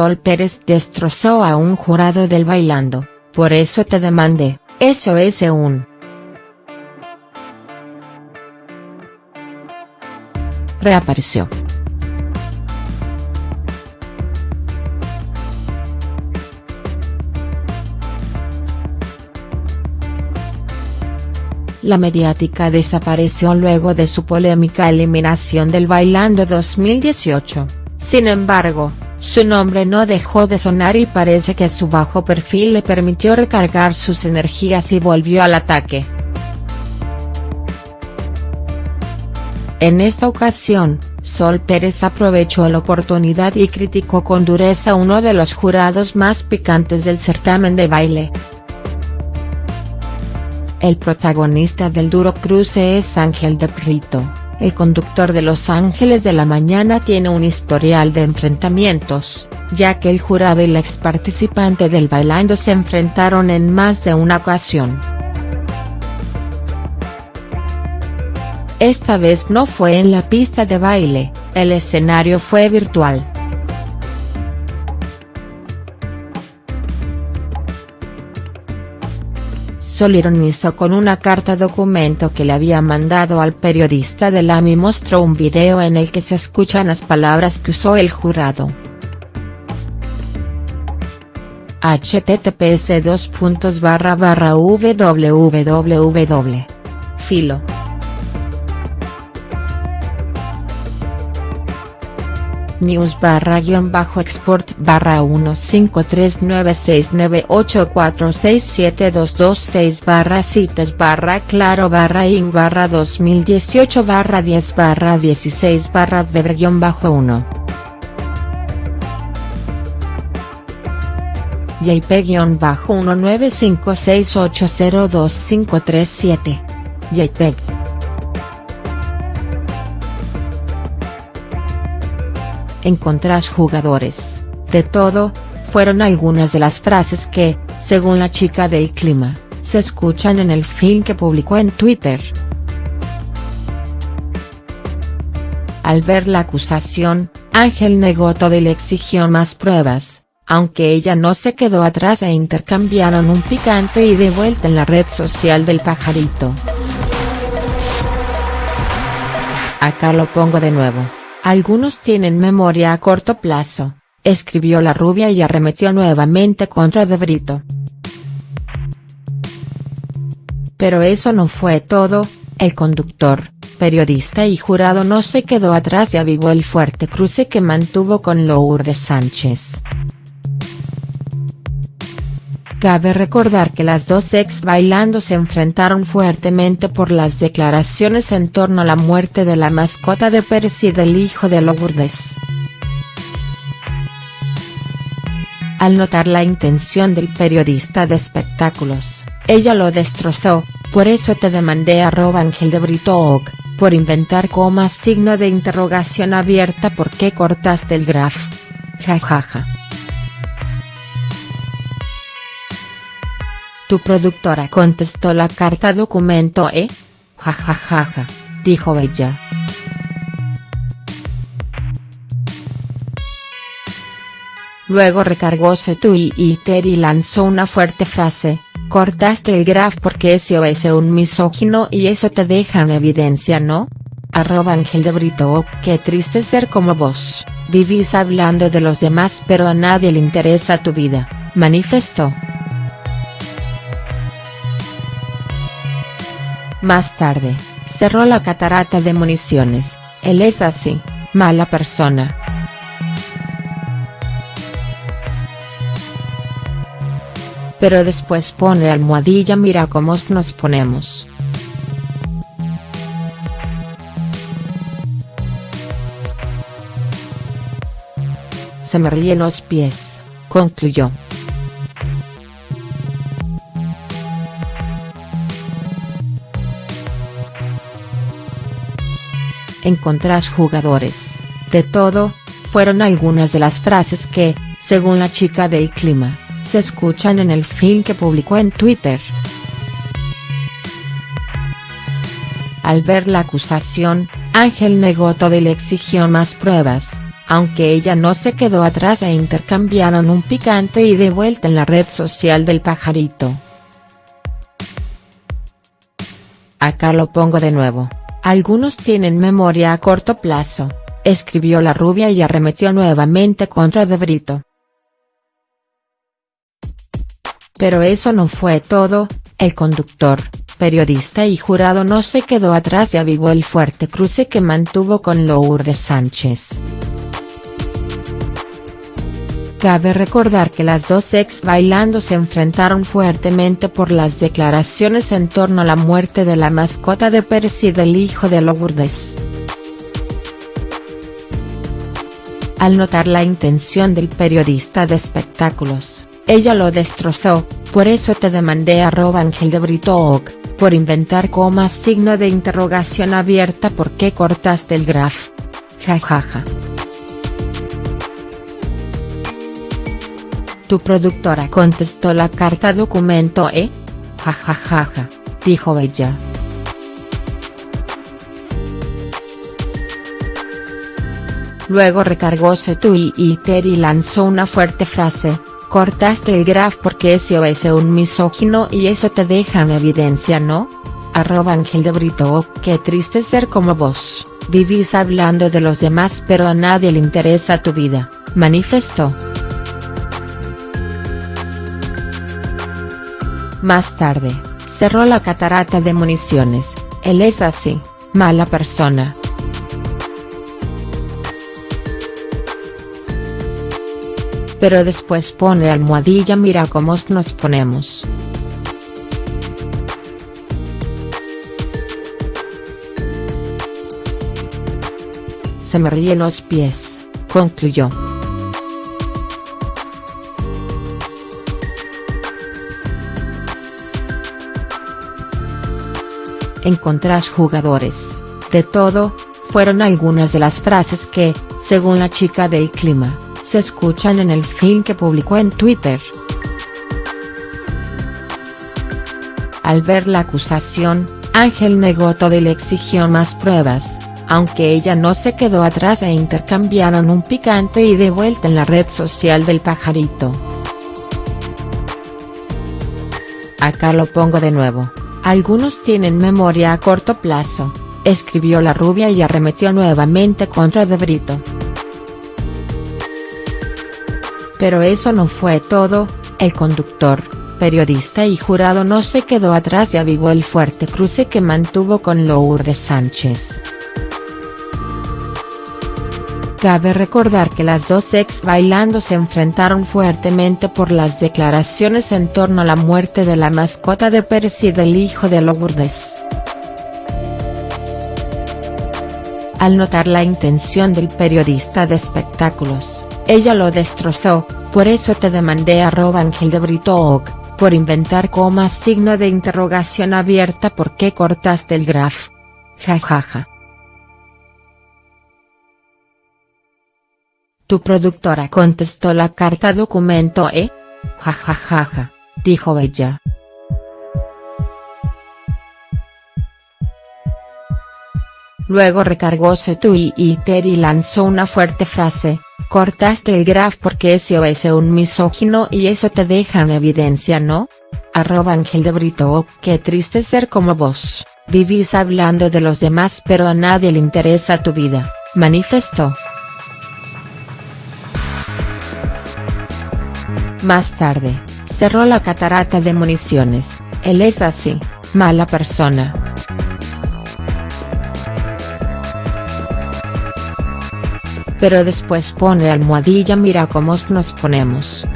Sol Pérez destrozó a un jurado del Bailando, por eso te demandé, eso es un. Reapareció. La mediática desapareció luego de su polémica eliminación del Bailando 2018, sin embargo, su nombre no dejó de sonar y parece que su bajo perfil le permitió recargar sus energías y volvió al ataque. En esta ocasión, Sol Pérez aprovechó la oportunidad y criticó con dureza uno de los jurados más picantes del certamen de baile. El protagonista del duro cruce es Ángel de Brito el conductor de Los Ángeles de la Mañana tiene un historial de enfrentamientos, ya que el jurado y la ex participante del Bailando se enfrentaron en más de una ocasión. Esta vez no fue en la pista de baile, el escenario fue virtual. Sol ironizó con una carta documento que le había mandado al periodista del AMI mostró un video en el que se escuchan las palabras que usó el jurado. https www. Filo. News barra guion bajo export barra 1539698467226 barra citas barra claro barra in barra 2018 barra 10 barra 16 barra weber guion bajo 1. JPEG-1956802537. JPEG. Encontrás jugadores, de todo, fueron algunas de las frases que, según la chica del clima, se escuchan en el film que publicó en Twitter. Al ver la acusación, Ángel negó todo y le exigió más pruebas, aunque ella no se quedó atrás e intercambiaron un picante y de vuelta en la red social del pajarito. Acá lo pongo de nuevo. Algunos tienen memoria a corto plazo, escribió la rubia y arremetió nuevamente contra De Brito. Pero eso no fue todo, el conductor, periodista y jurado no se quedó atrás y avivó el fuerte cruce que mantuvo con Lourdes Sánchez. Cabe recordar que las dos ex bailando se enfrentaron fuertemente por las declaraciones en torno a la muerte de la mascota de Pérez y del hijo de Lourdes. Al notar la intención del periodista de espectáculos, ella lo destrozó, por eso te demandé arroba Ángel de Brito por inventar comas signo de interrogación abierta ¿por qué cortaste el graf? Jajaja. Tu productora contestó la carta documento e. Jajajaja, dijo ella. Luego recargó su Twitter y lanzó una fuerte frase, cortaste el graf porque ese es un misógino y eso te deja en evidencia ¿no? Arroba Ángel de Brito qué triste ser como vos, vivís hablando de los demás pero a nadie le interesa tu vida, manifestó. Más tarde, cerró la catarata de municiones, él es así, mala persona. Pero después pone almohadilla mira cómo nos ponemos. Se me ríen los pies, concluyó. Encontrás jugadores, de todo, fueron algunas de las frases que, según la chica del clima, se escuchan en el film que publicó en Twitter. Al ver la acusación, Ángel negó todo y le exigió más pruebas, aunque ella no se quedó atrás e intercambiaron un picante y de vuelta en la red social del pajarito. Acá lo pongo de nuevo, algunos tienen memoria a corto plazo, escribió la rubia y arremetió nuevamente contra De Brito. Pero eso no fue todo, el conductor, periodista y jurado no se quedó atrás y avivó el fuerte cruce que mantuvo con Lourdes Sánchez. Cabe recordar que las dos ex bailando se enfrentaron fuertemente por las declaraciones en torno a la muerte de la mascota de Percy y del hijo de Lourdes. Al notar la intención del periodista de espectáculos, ella lo destrozó, por eso te demandé arroba Ángel de Brito por inventar comas signo de interrogación abierta ¿por qué cortaste el graf? Jajaja. Tu productora contestó la carta documento e. Jajajaja, dijo ella. Luego recargó su Twitter y lanzó una fuerte frase, cortaste el graf porque ese es un misógino y eso te deja en evidencia ¿no? Arroba Ángel de Brito, qué triste ser como vos, vivís hablando de los demás pero a nadie le interesa tu vida, manifestó. Más tarde, cerró la catarata de municiones, él es así, mala persona. Pero después pone almohadilla mira cómo nos ponemos. Se me ríen los pies, concluyó. Encontrás jugadores, de todo, fueron algunas de las frases que, según la chica del clima, se escuchan en el film que publicó en Twitter. Al ver la acusación, Ángel negó todo y le exigió más pruebas, aunque ella no se quedó atrás e intercambiaron un picante y de vuelta en la red social del pajarito. Acá lo pongo de nuevo. Algunos tienen memoria a corto plazo, escribió la rubia y arremetió nuevamente contra De Brito. Pero eso no fue todo, el conductor, periodista y jurado no se quedó atrás y avivó el fuerte cruce que mantuvo con Lourdes Sánchez. Cabe recordar que las dos ex bailando se enfrentaron fuertemente por las declaraciones en torno a la muerte de la mascota de Percy y del hijo de Lourdes. Al notar la intención del periodista de espectáculos, ella lo destrozó, por eso te demandé arroba Ángel de Brito por inventar comas signo de interrogación abierta ¿por qué cortaste el graf? Jajaja. Tu productora contestó la carta documento e. Jajajaja, dijo ella. Luego recargó su Twitter y lanzó una fuerte frase, cortaste el graf porque ese es un misógino y eso te deja en evidencia ¿no? Arroba Ángel de Brito qué triste ser como vos, vivís hablando de los demás pero a nadie le interesa tu vida, manifestó. Más tarde, cerró la catarata de municiones, él es así, mala persona. Pero después pone almohadilla mira cómo nos ponemos.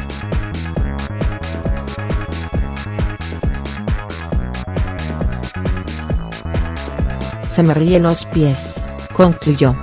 Se me ríen los pies, concluyó.